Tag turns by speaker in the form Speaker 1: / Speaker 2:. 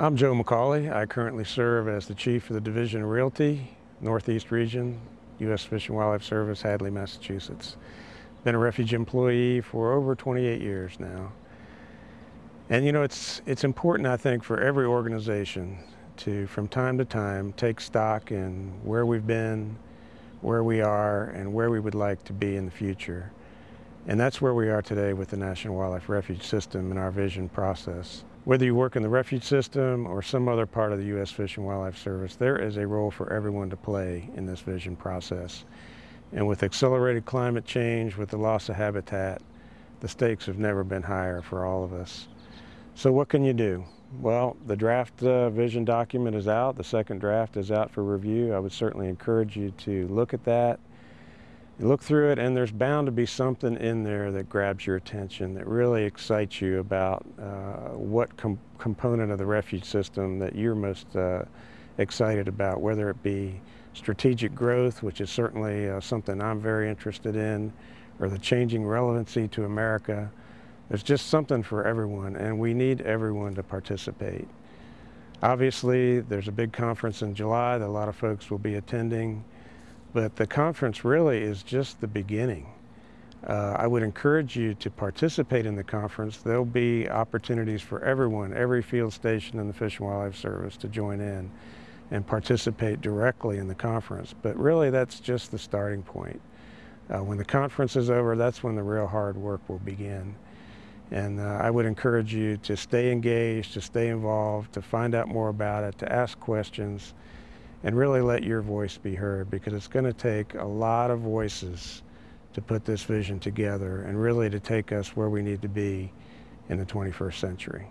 Speaker 1: I'm Joe McCauley. I currently serve as the Chief of the Division of Realty, Northeast Region, U.S. Fish and Wildlife Service, Hadley, Massachusetts. Been a refuge employee for over 28 years now. And you know, it's, it's important, I think, for every organization to, from time to time, take stock in where we've been, where we are, and where we would like to be in the future. And that's where we are today with the National Wildlife Refuge System and our vision process. Whether you work in the refuge system or some other part of the U.S. Fish and Wildlife Service, there is a role for everyone to play in this vision process. And with accelerated climate change, with the loss of habitat, the stakes have never been higher for all of us. So what can you do? Well, the draft uh, vision document is out. The second draft is out for review. I would certainly encourage you to look at that you look through it and there's bound to be something in there that grabs your attention, that really excites you about uh, what com component of the refuge system that you're most uh, excited about, whether it be strategic growth, which is certainly uh, something I'm very interested in, or the changing relevancy to America. There's just something for everyone and we need everyone to participate. Obviously, there's a big conference in July that a lot of folks will be attending. But the conference really is just the beginning. Uh, I would encourage you to participate in the conference. There'll be opportunities for everyone, every field station in the Fish and Wildlife Service to join in and participate directly in the conference. But really that's just the starting point. Uh, when the conference is over, that's when the real hard work will begin. And uh, I would encourage you to stay engaged, to stay involved, to find out more about it, to ask questions, and really let your voice be heard because it's going to take a lot of voices to put this vision together and really to take us where we need to be in the 21st century.